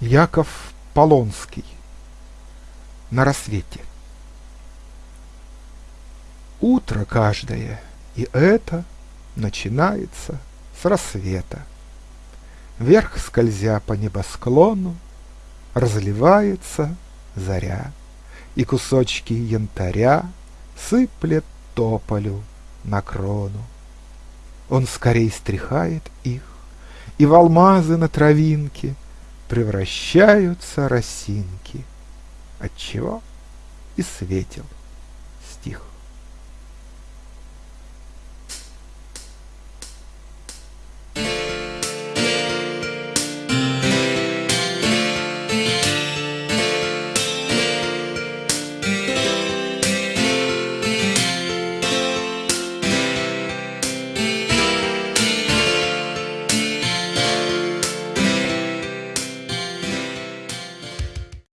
Яков Полонский На рассвете Утро каждое, и это начинается с рассвета. Вверх скользя по небосклону, разливается заря, И кусочки янтаря сыплет тополю на крону. Он скорей стряхает их, и в алмазы на травинке Превращаются росинки, Отчего и светил стих.